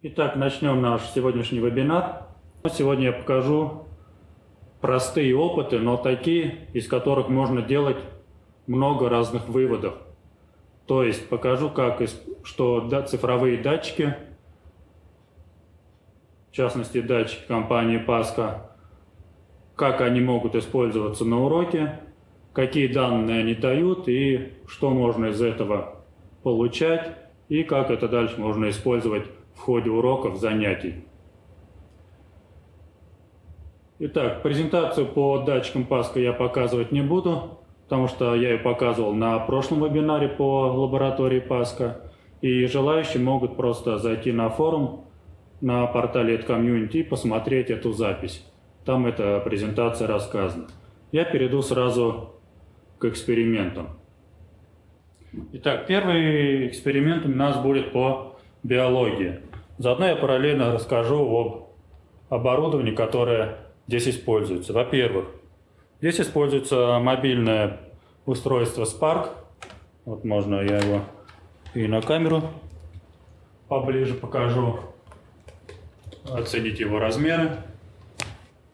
Итак, начнем наш сегодняшний вебинар. Сегодня я покажу простые опыты, но такие, из которых можно делать много разных выводов. То есть покажу, как, что да, цифровые датчики, в частности датчики компании Паска, как они могут использоваться на уроке, какие данные они дают и что можно из этого получать, и как это дальше можно использовать в ходе уроков, занятий. Итак, презентацию по датчикам Паска я показывать не буду, потому что я ее показывал на прошлом вебинаре по лаборатории Паска. И желающие могут просто зайти на форум на портале Community и посмотреть эту запись. Там эта презентация рассказана. Я перейду сразу к экспериментам. Итак, первый эксперимент у нас будет по биологии. Заодно я параллельно расскажу об оборудовании, которое здесь используется. Во-первых, здесь используется мобильное устройство Spark. Вот можно я его и на камеру поближе покажу. Оценить его размеры.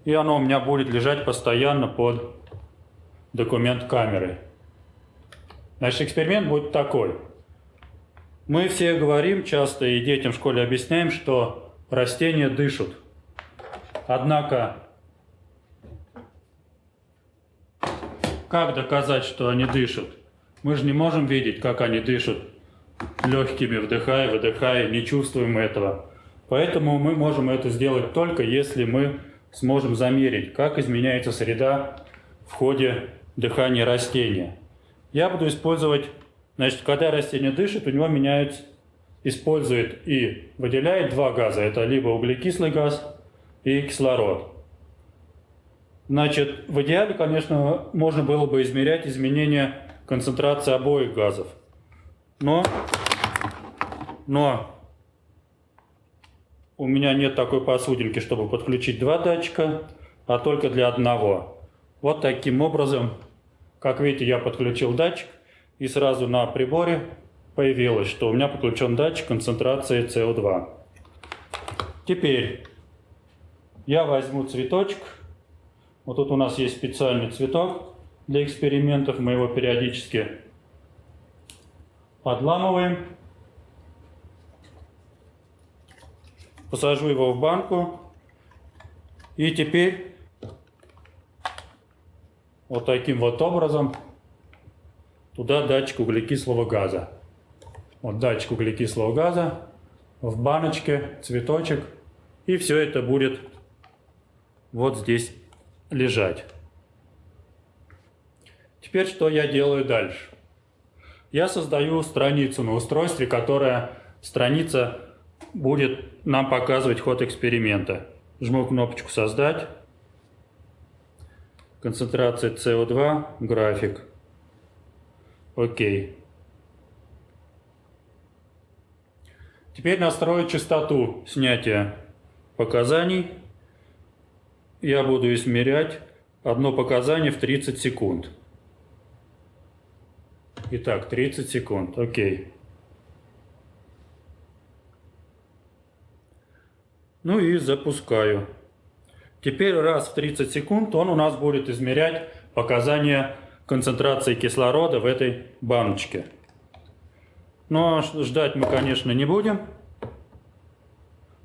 И оно у меня будет лежать постоянно под документ камерой. Значит, эксперимент будет такой. Мы все говорим часто и детям в школе объясняем, что растения дышат. Однако, как доказать, что они дышат? Мы же не можем видеть, как они дышат легкими, вдыхая, выдыхая, не чувствуем этого. Поэтому мы можем это сделать только если мы сможем замерить, как изменяется среда в ходе дыхания растения. Я буду использовать Значит, когда растение дышит, у него меняется, использует и выделяет два газа. Это либо углекислый газ и кислород. Значит, в идеале, конечно, можно было бы измерять изменение концентрации обоих газов. Но, но у меня нет такой посудинки, чтобы подключить два датчика, а только для одного. Вот таким образом, как видите, я подключил датчик и сразу на приборе появилось, что у меня подключен датчик концентрации СО2. Теперь я возьму цветочек. Вот тут у нас есть специальный цветок для экспериментов. Мы его периодически подламываем. Посажу его в банку. И теперь вот таким вот образом Туда датчик углекислого газа. Вот датчик углекислого газа в баночке, цветочек. И все это будет вот здесь лежать. Теперь что я делаю дальше? Я создаю страницу на устройстве, которая страница будет нам показывать ход эксперимента. Жму кнопочку «Создать». Концентрация СО2, график. Окей. Теперь настрою частоту снятия показаний. Я буду измерять одно показание в 30 секунд. Итак, 30 секунд. Окей. Ну и запускаю. Теперь раз в 30 секунд он у нас будет измерять показания концентрации кислорода в этой баночке. Но ждать мы, конечно, не будем.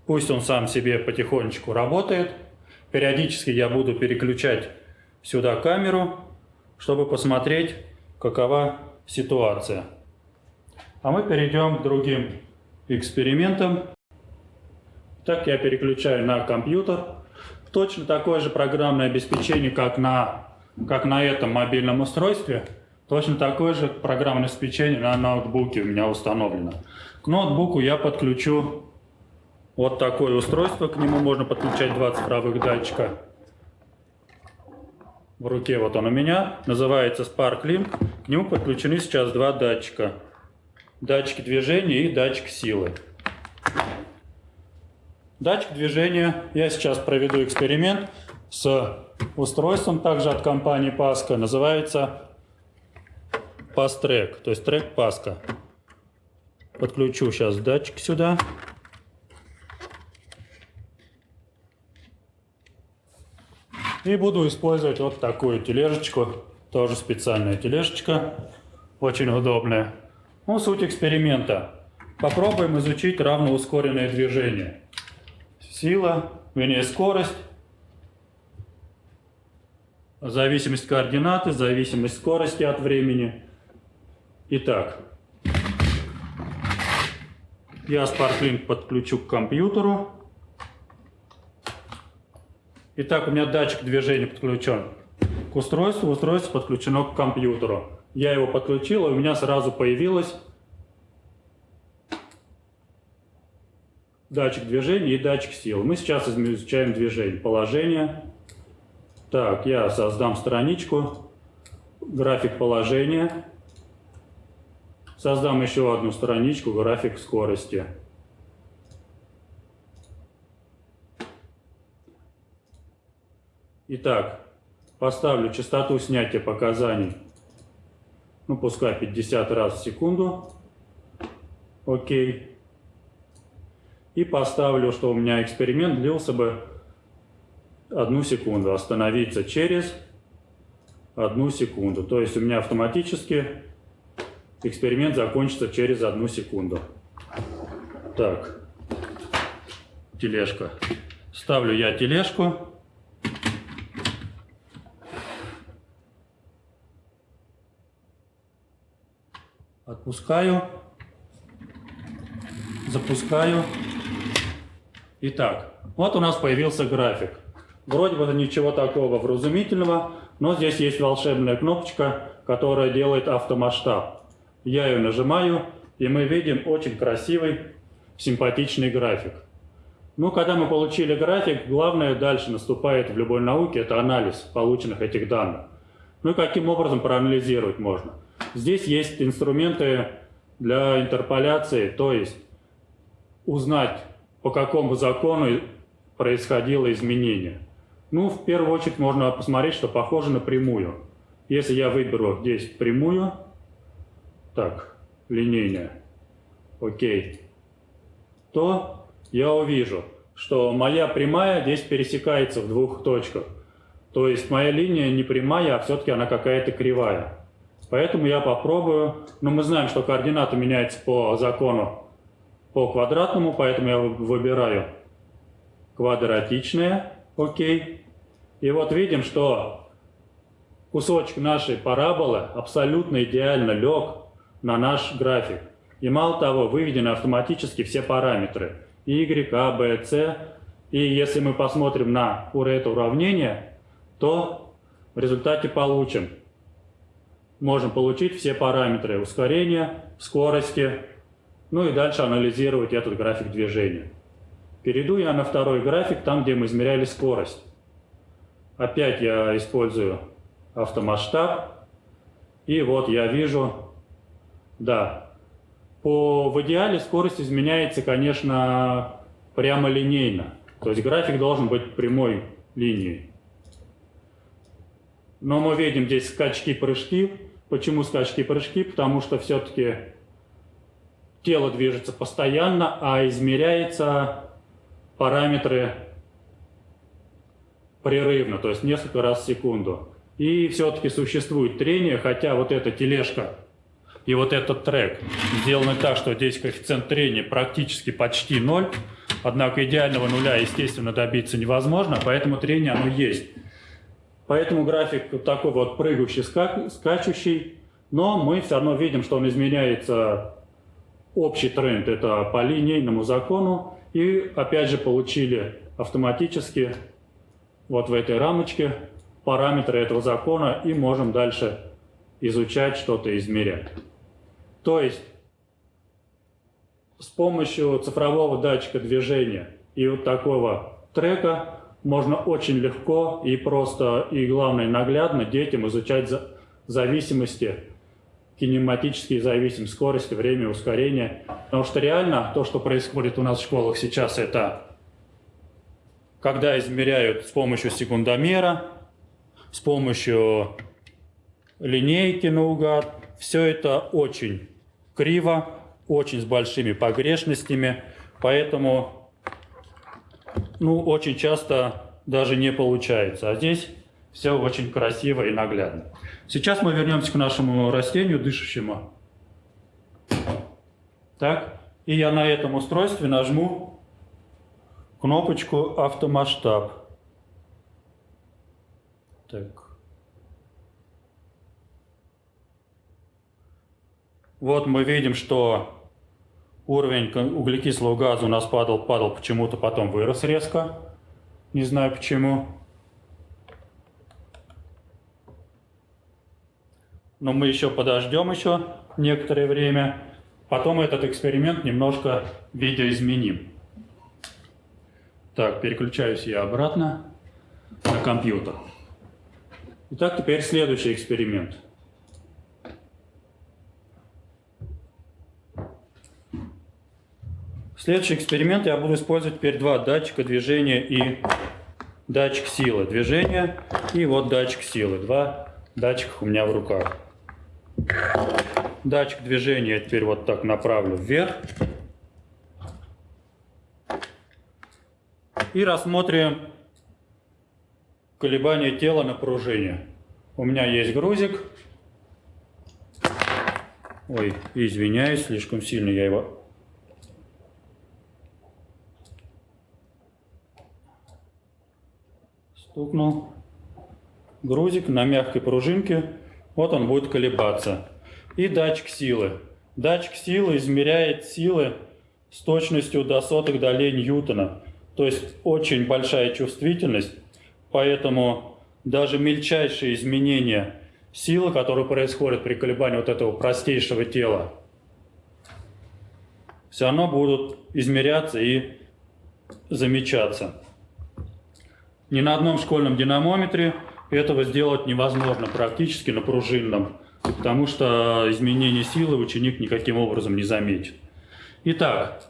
Пусть он сам себе потихонечку работает. Периодически я буду переключать сюда камеру, чтобы посмотреть, какова ситуация. А мы перейдем к другим экспериментам. Так я переключаю на компьютер. Точно такое же программное обеспечение, как на как на этом мобильном устройстве, точно такое же программное обеспечение на ноутбуке у меня установлено. К ноутбуку я подключу вот такое устройство, к нему можно подключать два цифровых датчика. В руке вот он у меня, называется SparkLink. К нему подключены сейчас два датчика. Датчик движения и датчик силы. Датчик движения, я сейчас проведу эксперимент с устройством, также от компании Pasco, называется PassTrack, то есть трек Pasco. Подключу сейчас датчик сюда. И буду использовать вот такую тележечку, тоже специальная тележечка, очень удобная. Ну, суть эксперимента. Попробуем изучить равноускоренное движение. Сила, вернее скорость зависимость координаты, зависимость скорости от времени. Итак, я SparkLink подключу к компьютеру. Итак, у меня датчик движения подключен к устройству, устройство подключено к компьютеру. Я его подключил, и у меня сразу появилось датчик движения и датчик сил. Мы сейчас изучаем движение. Положение. Так, я создам страничку. График положения. Создам еще одну страничку, график скорости. Итак, поставлю частоту снятия показаний, ну пускай 50 раз в секунду. Окей. И поставлю, что у меня эксперимент длился бы одну секунду. Остановиться через одну секунду. То есть у меня автоматически эксперимент закончится через одну секунду. Так, тележка. Ставлю я тележку. Отпускаю. Запускаю. Итак, вот у нас появился график. Вроде бы ничего такого вразумительного, но здесь есть волшебная кнопочка, которая делает автомасштаб. Я ее нажимаю, и мы видим очень красивый, симпатичный график. Ну, когда мы получили график, главное дальше наступает в любой науке, это анализ полученных этих данных. Ну и каким образом проанализировать можно? Здесь есть инструменты для интерполяции, то есть узнать, по какому закону происходило изменение. Ну, в первую очередь можно посмотреть, что похоже на прямую. Если я выберу здесь прямую, так, линейная, окей, то я увижу, что моя прямая здесь пересекается в двух точках. То есть моя линия не прямая, а все-таки она какая-то кривая. Поэтому я попробую. Но мы знаем, что координаты меняются по закону по квадратному, поэтому я выбираю квадратичные. Окей. И вот видим, что кусочек нашей параболы абсолютно идеально лег на наш график. И мало того, выведены автоматически все параметры. Y, A, B, C. И если мы посмотрим на это уравнение, то в результате получим можем получить все параметры ускорения, скорости, ну и дальше анализировать этот график движения. Перейду я на второй график, там, где мы измеряли скорость. Опять я использую автомасштаб. И вот я вижу, да, по, в идеале скорость изменяется, конечно, прямо линейно. То есть график должен быть прямой линией. Но мы видим здесь скачки-прыжки. Почему скачки-прыжки? Потому что все-таки тело движется постоянно, а измеряется параметры прерывно, то есть несколько раз в секунду. И все-таки существует трение, хотя вот эта тележка и вот этот трек сделаны так, что здесь коэффициент трения практически почти ноль, однако идеального нуля, естественно, добиться невозможно, поэтому трение оно есть. Поэтому график вот такой вот прыгающий, скачущий, но мы все равно видим, что он изменяется, общий тренд, это по линейному закону, и опять же получили автоматически вот в этой рамочке параметры этого закона и можем дальше изучать, что-то измерять. То есть с помощью цифрового датчика движения и вот такого трека можно очень легко и просто, и главное наглядно детям изучать зависимости, кинематические зависимости, скорость, время ускорения. Потому что реально то, что происходит у нас в школах сейчас, это когда измеряют с помощью секундомера, с помощью линейки наугад, все это очень криво, очень с большими погрешностями, поэтому ну, очень часто даже не получается. А здесь все очень красиво и наглядно. Сейчас мы вернемся к нашему растению дышащему. Так, и я на этом устройстве нажму кнопочку автомасштаб. Так. Вот мы видим, что уровень углекислого газа у нас падал, падал почему-то, потом вырос резко. Не знаю почему. Но мы еще подождем еще некоторое время. Потом этот эксперимент немножко видоизменим. Так, переключаюсь я обратно на компьютер. Итак, теперь следующий эксперимент. Следующий эксперимент я буду использовать теперь два датчика движения и датчик силы движения. И вот датчик силы. Два датчика у меня в руках. Датчик движения теперь вот так направлю вверх. И рассмотрим колебания тела на пружине. У меня есть грузик. Ой, извиняюсь, слишком сильно я его стукнул. Грузик на мягкой пружинке. Вот он будет колебаться. И датчик силы. Датчик силы измеряет силы с точностью до сотых долей Ньютона. То есть очень большая чувствительность. Поэтому даже мельчайшие изменения силы, которые происходят при колебании вот этого простейшего тела, все равно будут измеряться и замечаться. Ни на одном школьном динамометре этого сделать невозможно практически на пружинном, потому что изменение силы ученик никаким образом не заметит. Итак,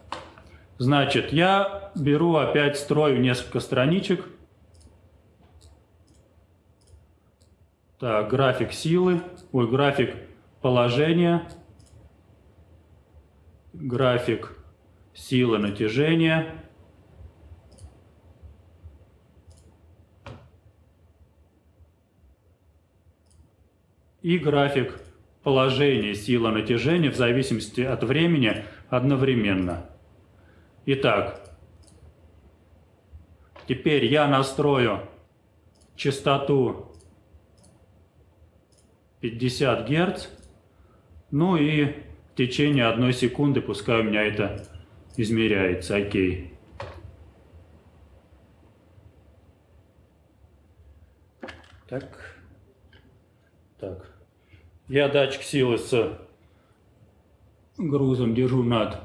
значит, я беру опять, строю несколько страничек. Так, график силы, ой, график положения, график силы натяжения, и график положения силы натяжения в зависимости от времени одновременно. Итак, теперь я настрою частоту 50 Гц, ну и в течение одной секунды пускай у меня это измеряется, окей. Так. Так. Я датчик силы с грузом держу над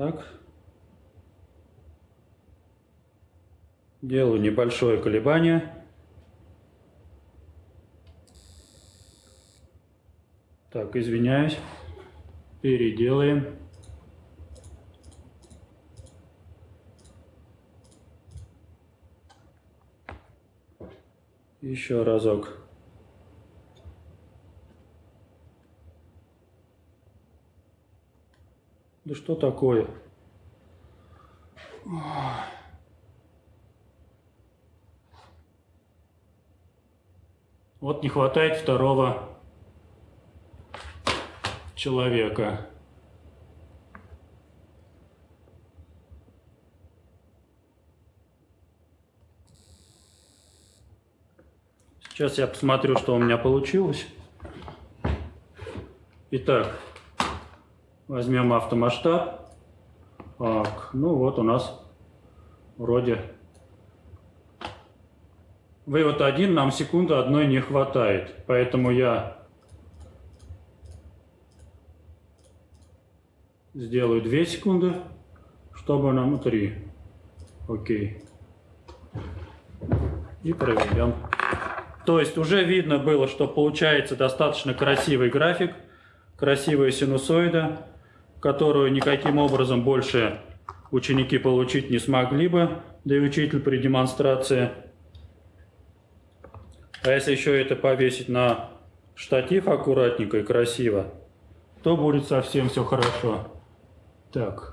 Так. Делаю небольшое колебание. Так, извиняюсь. Переделаем. Еще разок. Да что такое? Вот не хватает второго человека. Сейчас я посмотрю, что у меня получилось. Итак, возьмем автомасштаб. Так, ну вот у нас вроде вывод один, нам секунды одной не хватает. Поэтому я сделаю 2 секунды, чтобы нам 3. Окей. И проведем. То есть уже видно было, что получается достаточно красивый график, красивая синусоида, которую никаким образом больше ученики получить не смогли бы, да и учитель при демонстрации. А если еще это повесить на штатив аккуратненько и красиво, то будет совсем все хорошо. Так.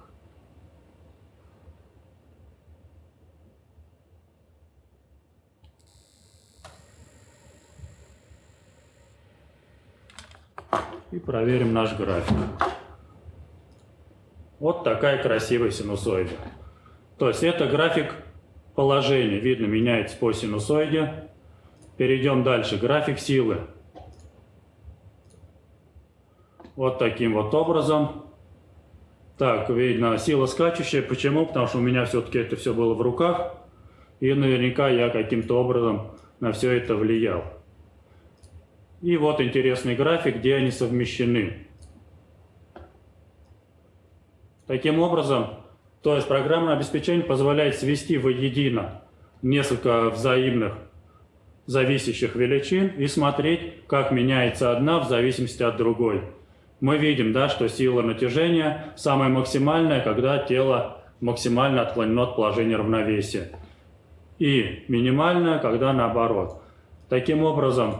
И проверим наш график. Вот такая красивая синусоида. То есть это график положения. Видно, меняется по синусоиде. Перейдем дальше. График силы. Вот таким вот образом. Так, видно, сила скачущая. Почему? Потому что у меня все-таки это все было в руках. И наверняка я каким-то образом на все это влиял. И вот интересный график, где они совмещены. Таким образом, то есть программное обеспечение позволяет свести воедино несколько взаимных зависящих величин и смотреть, как меняется одна в зависимости от другой. Мы видим, да, что сила натяжения самая максимальная, когда тело максимально отклонено от положения равновесия. И минимальная, когда наоборот. Таким образом,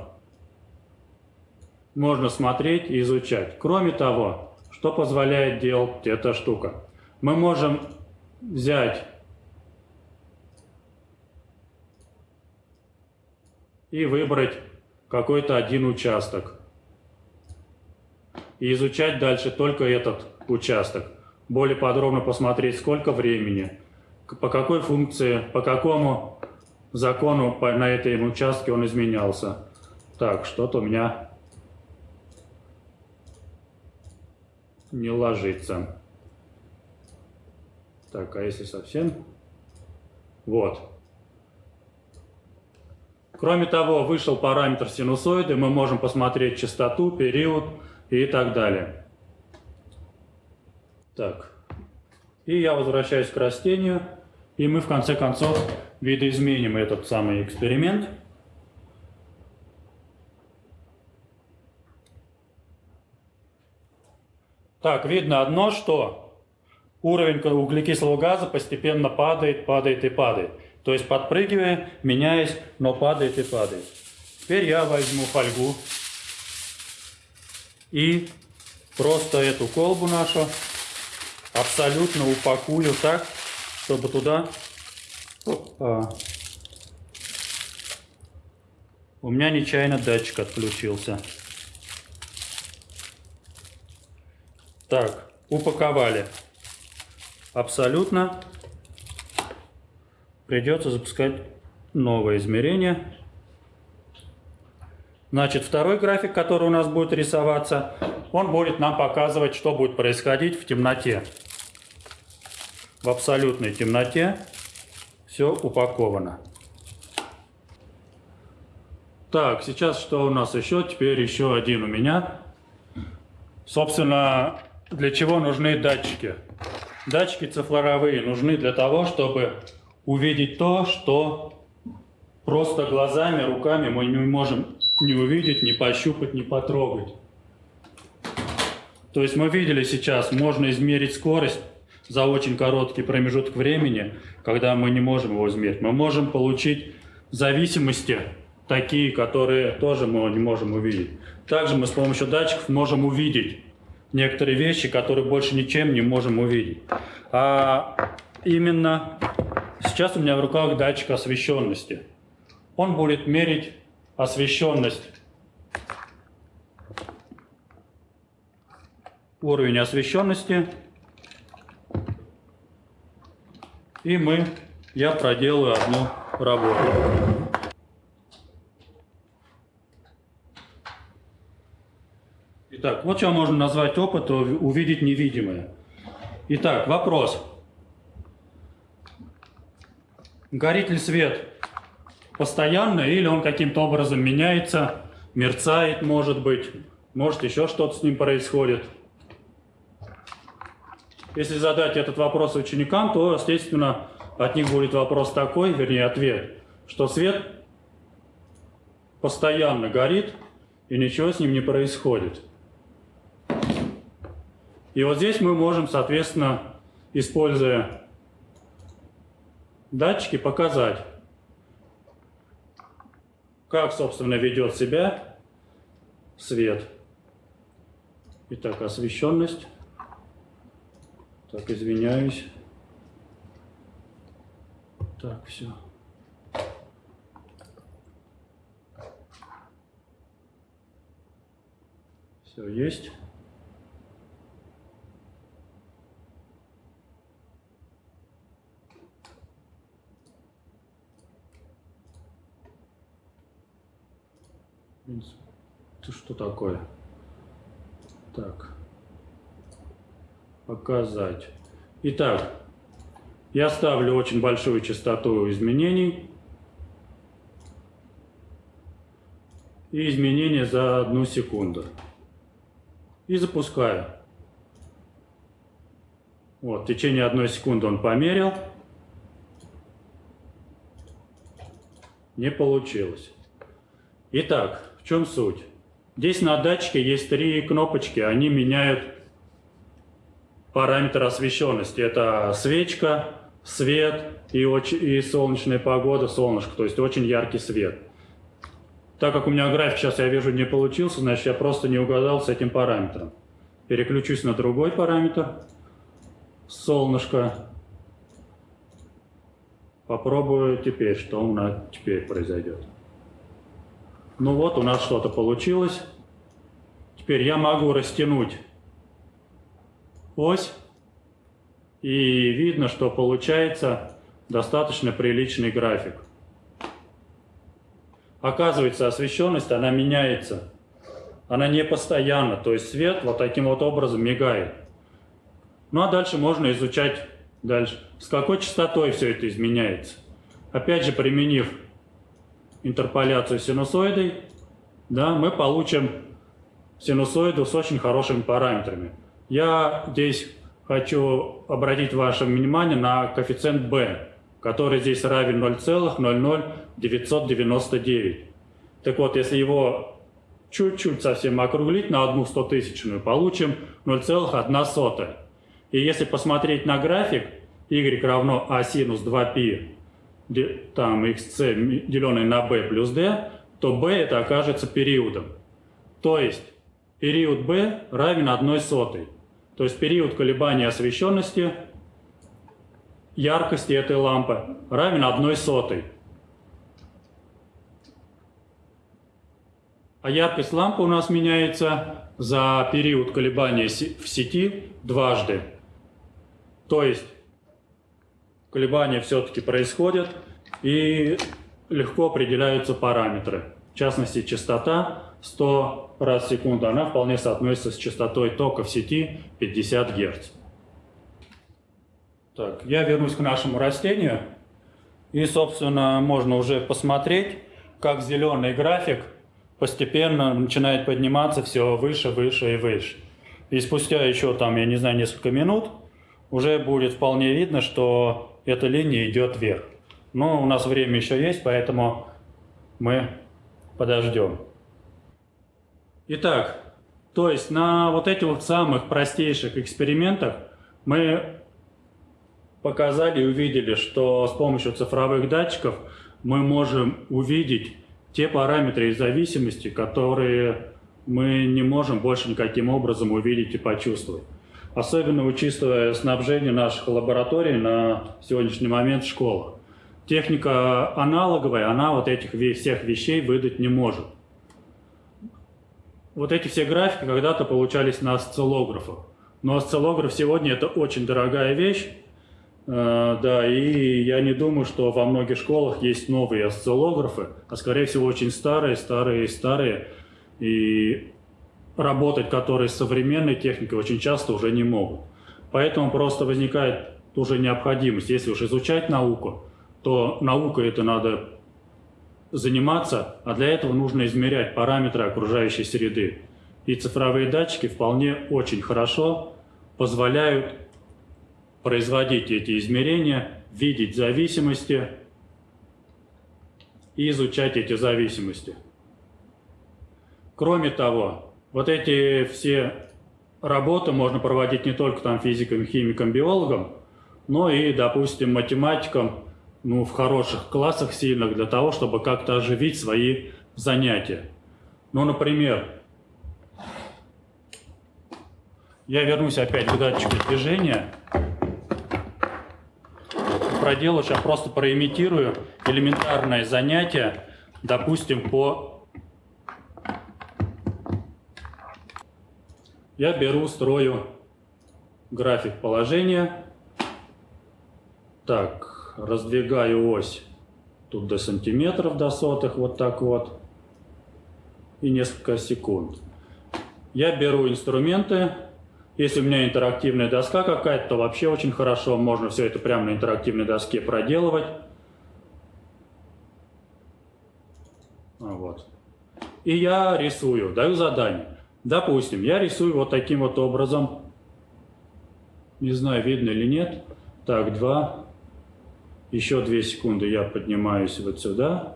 можно смотреть и изучать. Кроме того, что позволяет делать эта штука? Мы можем взять и выбрать какой-то один участок. И изучать дальше только этот участок. Более подробно посмотреть, сколько времени, по какой функции, по какому закону на этом участке он изменялся. Так, что-то у меня не ложится. Так, а если совсем? Вот. Кроме того, вышел параметр синусоиды, мы можем посмотреть частоту, период и так далее. Так. И я возвращаюсь к растению, и мы в конце концов видоизменим этот самый эксперимент. Так, видно одно, что уровень углекислого газа постепенно падает, падает и падает. То есть подпрыгивая, меняясь, но падает и падает. Теперь я возьму фольгу и просто эту колбу нашу абсолютно упакую так, чтобы туда... У меня нечаянно датчик отключился. Так, упаковали. Абсолютно. Придется запускать новое измерение. Значит, второй график, который у нас будет рисоваться, он будет нам показывать, что будет происходить в темноте. В абсолютной темноте все упаковано. Так, сейчас что у нас еще? Теперь еще один у меня. Собственно, для чего нужны датчики? Датчики цифровые нужны для того, чтобы увидеть то, что просто глазами, руками мы не можем не увидеть, не пощупать, не потрогать. То есть мы видели сейчас, можно измерить скорость за очень короткий промежуток времени, когда мы не можем его измерить. Мы можем получить зависимости, такие, которые тоже мы не можем увидеть. Также мы с помощью датчиков можем увидеть некоторые вещи, которые больше ничем не можем увидеть. А именно сейчас у меня в руках датчик освещенности. Он будет мерить освещенность, уровень освещенности. И мы, я проделаю одну работу. Итак, вот что можно назвать опыт, увидеть невидимое. Итак, вопрос. Горит ли свет постоянно или он каким-то образом меняется, мерцает, может быть, может еще что-то с ним происходит? Если задать этот вопрос ученикам, то, естественно, от них будет вопрос такой, вернее, ответ, что свет постоянно горит, и ничего с ним не происходит. И вот здесь мы можем, соответственно, используя датчики, показать, как, собственно, ведет себя свет. Итак, освещенность. Так, извиняюсь. Так, все. Все есть. Ты что такое? Так. Показать. Итак, я ставлю очень большую частоту изменений. И изменения за одну секунду. И запускаю. Вот, в течение одной секунды он померил. Не получилось. Итак, чем суть? Здесь на датчике есть три кнопочки, они меняют параметр освещенности. Это свечка, свет и, и солнечная погода, солнышко, то есть очень яркий свет. Так как у меня график сейчас, я вижу, не получился, значит, я просто не угадал с этим параметром. Переключусь на другой параметр, солнышко. Попробую теперь, что у нас теперь произойдет. Ну вот, у нас что-то получилось. Теперь я могу растянуть ось. И видно, что получается достаточно приличный график. Оказывается, освещенность, она меняется. Она не постоянно, то есть свет вот таким вот образом мигает. Ну а дальше можно изучать дальше, с какой частотой все это изменяется. Опять же, применив интерполяцию синусоидой, да, мы получим синусоиду с очень хорошими параметрами. Я здесь хочу обратить ваше внимание на коэффициент b, который здесь равен 0,00999. Так вот, если его чуть-чуть совсем округлить на одну стотысячную, получим 0,1. И если посмотреть на график, y равно а синус 2π там xc деленное на b плюс d, то b это окажется периодом. То есть период b равен 1 сотой. То есть период колебания освещенности яркости этой лампы равен 1 сотой. А яркость лампы у нас меняется за период колебания в сети дважды. То есть колебания все-таки происходят и легко определяются параметры. В частности, частота 100 раз в секунду, она вполне соотносится с частотой тока в сети 50 Гц. Так, я вернусь к нашему растению. И, собственно, можно уже посмотреть, как зеленый график постепенно начинает подниматься все выше, выше и выше. И спустя еще там, я не знаю, несколько минут, уже будет вполне видно, что эта линия идет вверх. Но у нас время еще есть, поэтому мы подождем. Итак, то есть на вот этих вот самых простейших экспериментах мы показали и увидели, что с помощью цифровых датчиков мы можем увидеть те параметры и зависимости, которые мы не можем больше никаким образом увидеть и почувствовать. Особенно учитывая снабжение наших лабораторий на сегодняшний момент в школах. Техника аналоговая, она вот этих всех вещей выдать не может. Вот эти все графики когда-то получались на осциллографах. Но осциллограф сегодня это очень дорогая вещь. Э, да, и я не думаю, что во многих школах есть новые осциллографы, а скорее всего очень старые, старые, старые. И работать которые с современной техникой очень часто уже не могут. Поэтому просто возникает уже необходимость, если уж изучать науку, то наукой это надо заниматься, а для этого нужно измерять параметры окружающей среды. И цифровые датчики вполне очень хорошо позволяют производить эти измерения, видеть зависимости и изучать эти зависимости. Кроме того, вот эти все работы можно проводить не только там физикам, химикам, биологам, но и, допустим, математикам, ну, в хороших классах сильных для того, чтобы как-то оживить свои занятия. Ну, например, я вернусь опять к датчику движения. Проделаю, сейчас просто проимитирую элементарное занятие, допустим, по... Я беру, строю график положения. Так, раздвигаю ось тут до сантиметров, до сотых, вот так вот. И несколько секунд. Я беру инструменты. Если у меня интерактивная доска какая-то, то вообще очень хорошо. Можно все это прямо на интерактивной доске проделывать. Вот. И я рисую, даю задание. Допустим, я рисую вот таким вот образом. Не знаю, видно или нет. Так, два. Еще две секунды я поднимаюсь вот сюда.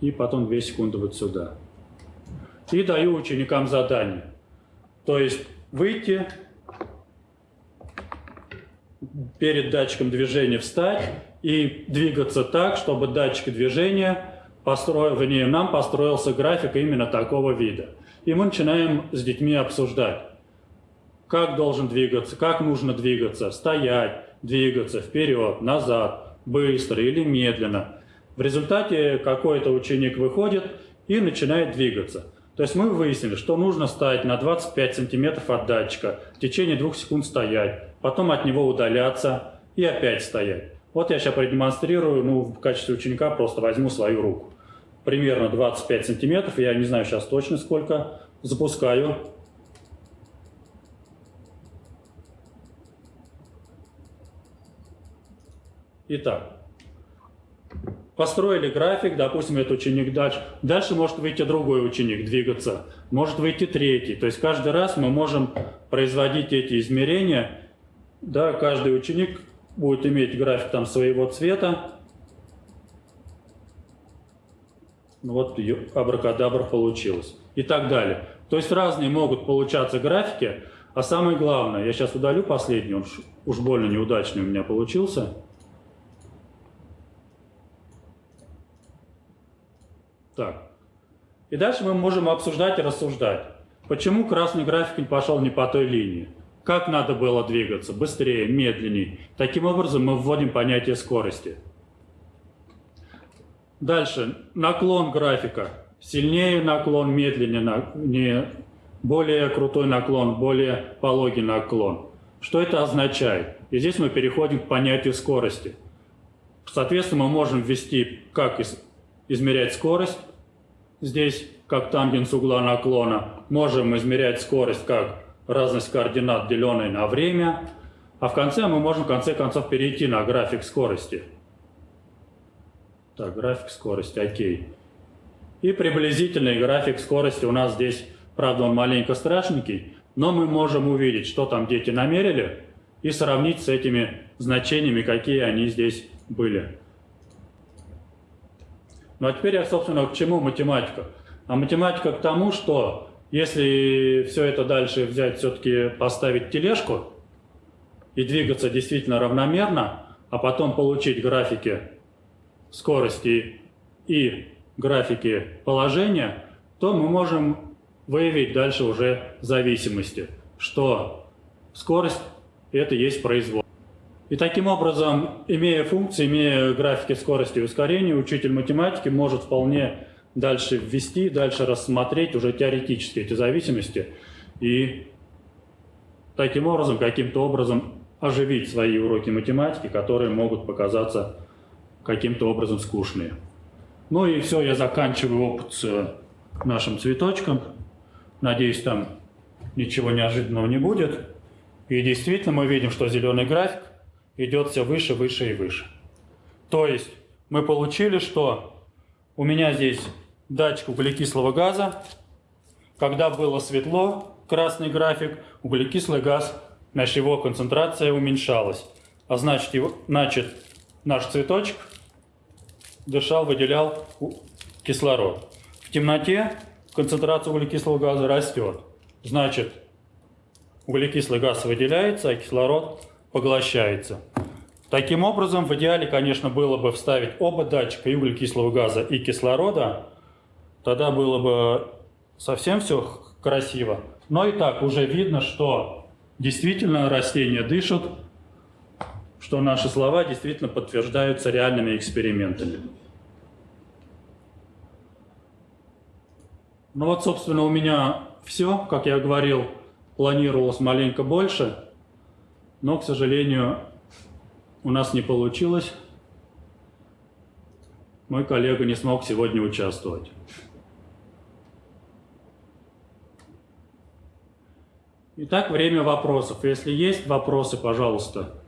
И потом две секунды вот сюда. И даю ученикам задание. То есть выйти, перед датчиком движения встать и двигаться так, чтобы датчик движения построил, вернее, нам построился график именно такого вида. И мы начинаем с детьми обсуждать, как должен двигаться, как нужно двигаться, стоять, двигаться вперед, назад, быстро или медленно. В результате какой-то ученик выходит и начинает двигаться. То есть мы выяснили, что нужно стоять на 25 сантиметров от датчика, в течение двух секунд стоять, потом от него удаляться и опять стоять. Вот я сейчас продемонстрирую, ну, в качестве ученика просто возьму свою руку. Примерно 25 сантиметров, я не знаю сейчас точно сколько, запускаю. Итак, построили график, допустим, это ученик дальше. Дальше может выйти другой ученик, двигаться. Может выйти третий. То есть каждый раз мы можем производить эти измерения. Да, каждый ученик будет иметь график там своего цвета. Вот абракадабра получилось. И так далее. То есть разные могут получаться графики. А самое главное, я сейчас удалю последний, он уж больно неудачный у меня получился. Так. И дальше мы можем обсуждать и рассуждать. Почему красный график пошел не по той линии? Как надо было двигаться? Быстрее, медленнее. Таким образом мы вводим понятие скорости. Дальше. Наклон графика. Сильнее наклон, медленнее, не более крутой наклон, более пологий наклон. Что это означает? И здесь мы переходим к понятию скорости. Соответственно, мы можем ввести, как измерять скорость, Здесь, как тангенс угла наклона, можем измерять скорость как разность координат, деленной на время. А в конце мы можем в конце концов перейти на график скорости. Так, график скорости, окей. И приблизительный график скорости у нас здесь, правда, он маленько страшненький, но мы можем увидеть, что там дети намерили, и сравнить с этими значениями, какие они здесь были. Ну а теперь я, собственно, к чему математика? А математика к тому, что если все это дальше взять, все-таки поставить тележку и двигаться действительно равномерно, а потом получить графики скорости и графики положения, то мы можем выявить дальше уже зависимости, что скорость – это есть произвол. И таким образом, имея функции, имея графики скорости и ускорения, учитель математики может вполне дальше ввести, дальше рассмотреть уже теоретически эти зависимости и таким образом, каким-то образом оживить свои уроки математики, которые могут показаться каким-то образом скучные. Ну и все, я заканчиваю опыт с нашим цветочком. Надеюсь, там ничего неожиданного не будет. И действительно мы видим, что зеленый график идет все выше, выше и выше. То есть мы получили, что у меня здесь датчик углекислого газа. Когда было светло, красный график, углекислый газ, значит его концентрация уменьшалась. А значит, его, значит наш цветочек дышал, выделял кислород. В темноте концентрация углекислого газа растет. Значит, углекислый газ выделяется, а кислород поглощается. Таким образом, в идеале, конечно, было бы вставить оба датчика и углекислого газа, и кислорода. Тогда было бы совсем все красиво. Но и так уже видно, что действительно растения дышат, что наши слова действительно подтверждаются реальными экспериментами. Ну вот, собственно, у меня все. Как я говорил, планировалось маленько больше, но, к сожалению, у нас не получилось. Мой коллега не смог сегодня участвовать. Итак, время вопросов. Если есть вопросы, пожалуйста.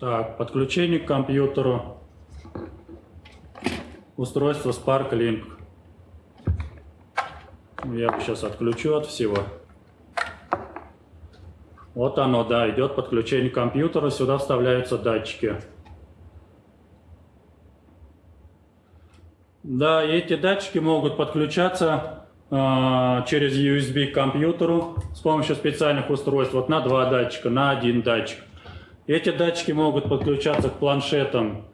Так, подключение к компьютеру. Устройство Spark Link. Я сейчас отключу от всего. Вот оно, да, идет подключение к компьютеру, сюда вставляются датчики. Да, эти датчики могут подключаться э, через USB к компьютеру с помощью специальных устройств. Вот на два датчика, на один датчик. Эти датчики могут подключаться к планшетам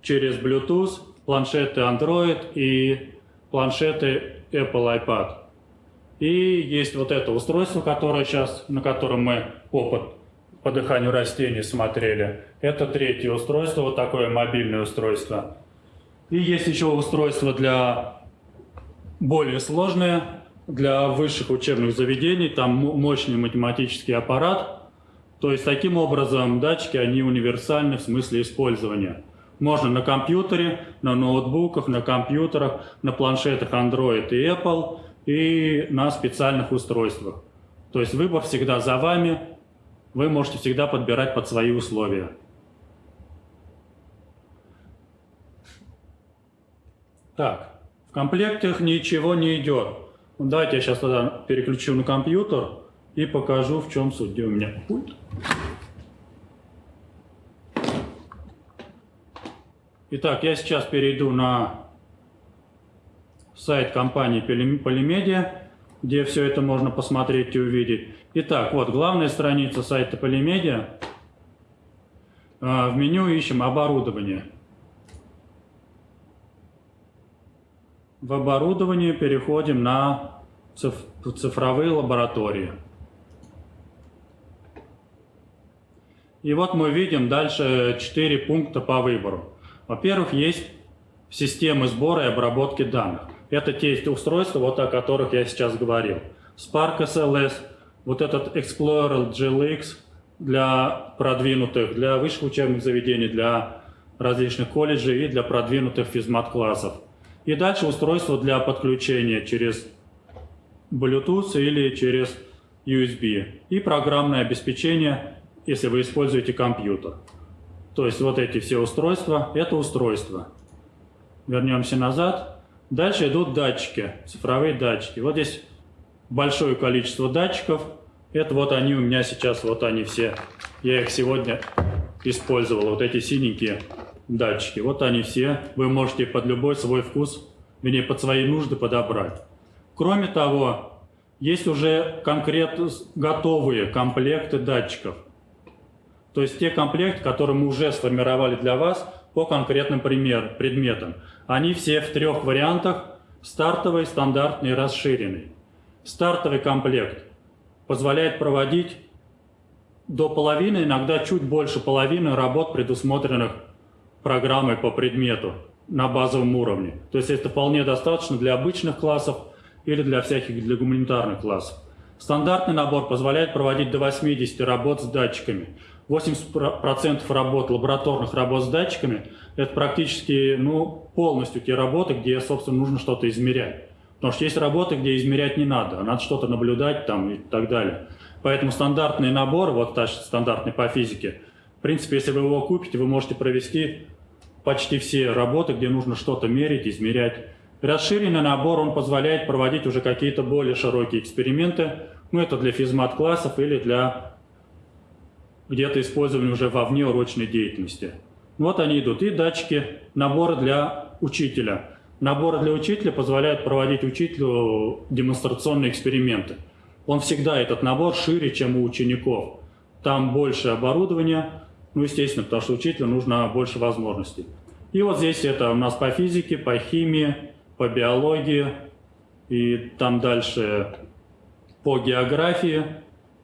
через Bluetooth, планшеты Android и планшеты Apple iPad. И есть вот это устройство, которое сейчас, на котором мы опыт по дыханию растений смотрели. Это третье устройство, вот такое мобильное устройство. И есть еще устройство для более сложное, для высших учебных заведений, там мощный математический аппарат. То есть таким образом датчики, они универсальны в смысле использования. Можно на компьютере, на ноутбуках, на компьютерах, на планшетах Android и Apple и на специальных устройствах. То есть выбор всегда за вами, вы можете всегда подбирать под свои условия. Так, в комплектах ничего не идет. Давайте я сейчас тогда переключу на компьютер и покажу, в чем суть. Где у меня пульт? Итак, я сейчас перейду на сайт компании Полимедиа, где все это можно посмотреть и увидеть. Итак, вот главная страница сайта Полимедиа. А, в меню ищем оборудование. В оборудовании переходим на цифровые лаборатории. И вот мы видим дальше 4 пункта по выбору. Во-первых, есть системы сбора и обработки данных. Это те устройства, вот о которых я сейчас говорил. Spark SLS, вот этот Explorer GLX для продвинутых, для высших учебных заведений, для различных колледжей и для продвинутых физмат-классов. И дальше устройство для подключения через Bluetooth или через USB. И программное обеспечение, если вы используете компьютер. То есть вот эти все устройства – это устройства. Вернемся назад. Дальше идут датчики, цифровые датчики. Вот здесь большое количество датчиков. Это вот они у меня сейчас, вот они все. Я их сегодня использовал, вот эти синенькие датчики. Вот они все. Вы можете под любой свой вкус, вернее, под свои нужды подобрать. Кроме того, есть уже конкретно готовые комплекты датчиков. То есть те комплекты, которые мы уже сформировали для вас по конкретным пример, предметам. Они все в трех вариантах – стартовый, стандартный и расширенный. Стартовый комплект позволяет проводить до половины, иногда чуть больше половины работ, предусмотренных программой по предмету на базовом уровне. То есть это вполне достаточно для обычных классов или для всяких для гуманитарных классов. Стандартный набор позволяет проводить до 80 работ с датчиками. 80% работ, лабораторных работ с датчиками, это практически ну, полностью те работы, где, собственно, нужно что-то измерять. Потому что есть работы, где измерять не надо, а надо что-то наблюдать там и так далее. Поэтому стандартный набор, вот стандартный по физике, в принципе, если вы его купите, вы можете провести почти все работы, где нужно что-то мерить, измерять. Расширенный набор, он позволяет проводить уже какие-то более широкие эксперименты. Ну, это для физмат-классов или для где-то использованы уже во внеурочной деятельности. Вот они идут. И датчики, наборы для учителя. Наборы для учителя позволяют проводить учителю демонстрационные эксперименты. Он всегда, этот набор, шире, чем у учеников. Там больше оборудования, ну, естественно, потому что учителю нужно больше возможностей. И вот здесь это у нас по физике, по химии, по биологии, и там дальше по географии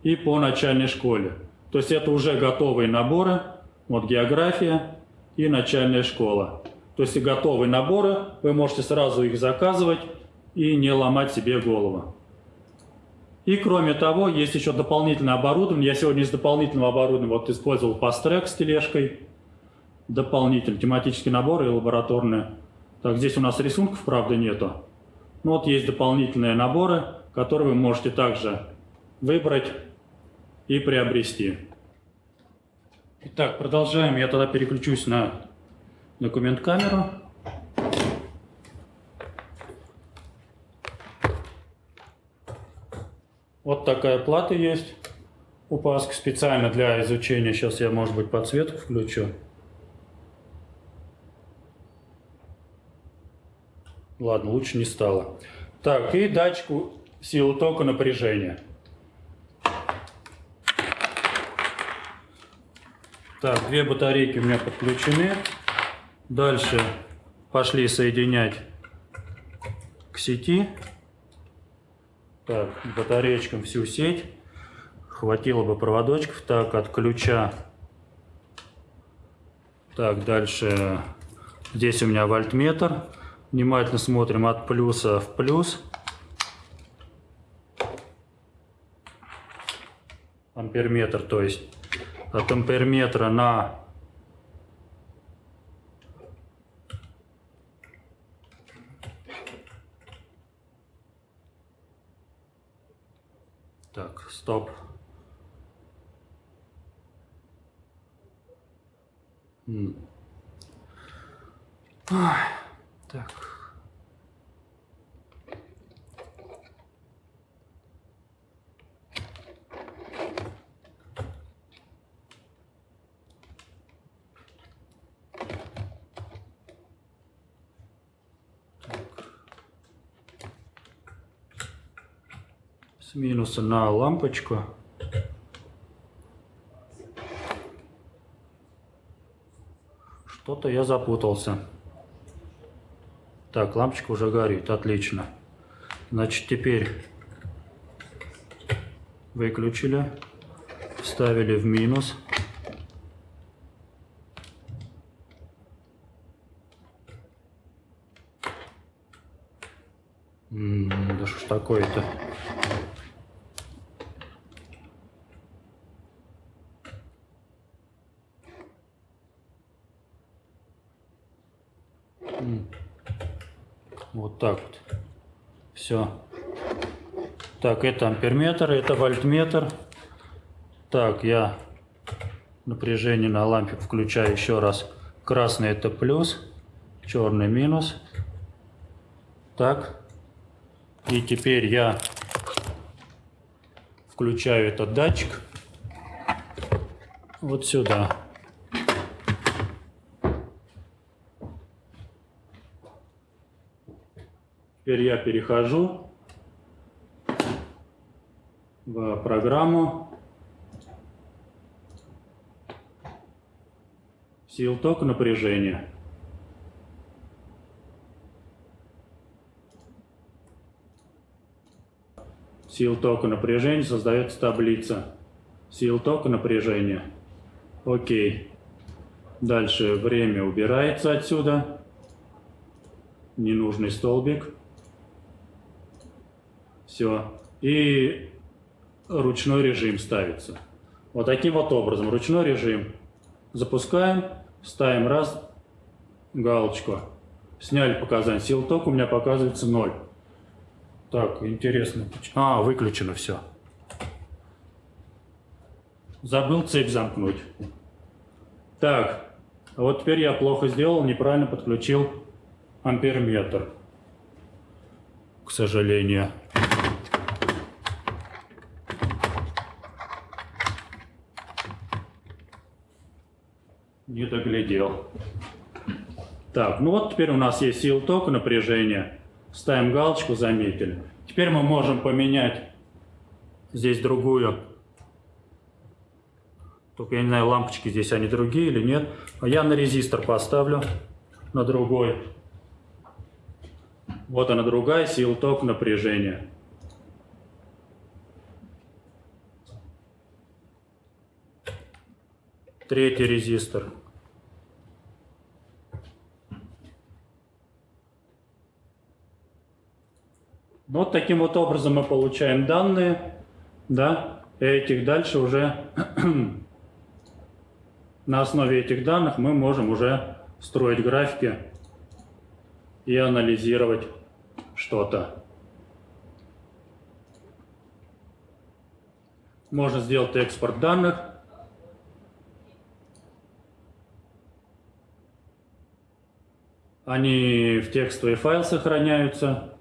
и по начальной школе. То есть это уже готовые наборы, вот география и начальная школа. То есть готовые наборы, вы можете сразу их заказывать и не ломать себе голову. И кроме того, есть еще дополнительное оборудование. Я сегодня из дополнительного оборудования вот использовал пастрек с тележкой. Дополнительный тематический набор и лабораторные. Так, здесь у нас рисунков, правда, нету. Но вот есть дополнительные наборы, которые вы можете также выбрать и приобрести. Итак, продолжаем. Я тогда переключусь на документ камеру. Вот такая плата есть у Паски специально для изучения. Сейчас я, может быть, подсветку включу. Ладно, лучше не стало. Так, и датчику силы тока напряжения. Так, две батарейки у меня подключены. Дальше пошли соединять к сети. Так, батареечкам всю сеть. Хватило бы проводочков. Так, от ключа. Так, дальше. Здесь у меня вольтметр. Внимательно смотрим от плюса в плюс. Амперметр, то есть от амперметра на Так, стоп. Так. С минуса на лампочку. Что-то я запутался. Так, лампочка уже горит, отлично. Значит, теперь выключили, вставили в минус. М -м, да что ж такое-то? Вот так вот. Все. Так, это амперметр, это вольтметр. Так, я напряжение на лампе включаю еще раз. Красный это плюс, черный минус. Так. И теперь я включаю этот датчик вот сюда. Теперь я перехожу в программу сил тока напряжения. Сил тока напряжения создается таблица. Сил тока напряжения. Окей. Дальше время убирается отсюда. Ненужный столбик. Все. И ручной режим ставится. Вот таким вот образом. Ручной режим. Запускаем, ставим раз, галочку. Сняли показания. Сил тока у меня показывается 0. Так, интересно. А, выключено все. Забыл цепь замкнуть. Так, вот теперь я плохо сделал, неправильно подключил амперметр. К сожалению. Не доглядел. Так, ну вот теперь у нас есть сил тока, напряжение. Ставим галочку, заметили. Теперь мы можем поменять здесь другую. Только я не знаю, лампочки здесь они другие или нет. А я на резистор поставлю, на другой. Вот она другая сила ток напряжения. Третий резистор. Вот таким вот образом мы получаем данные, да, и этих дальше уже на основе этих данных мы можем уже строить графики и анализировать что-то. Можно сделать экспорт данных. Они в текстовый файл сохраняются.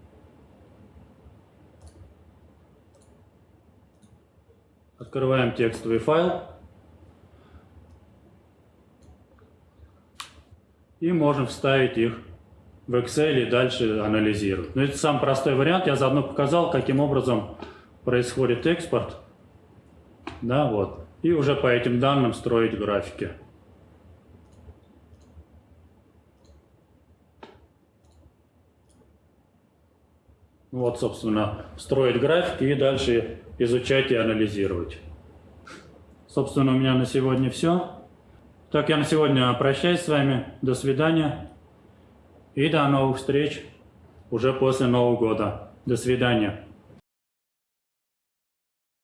Открываем текстовый файл. И можем вставить их в Excel и дальше анализировать. Но это самый простой вариант. Я заодно показал, каким образом происходит экспорт. Да, вот. И уже по этим данным строить графики. Вот, собственно, строить графики и дальше изучать и анализировать. Собственно, у меня на сегодня все. Так, я на сегодня прощаюсь с вами. До свидания. И до новых встреч уже после Нового года. До свидания.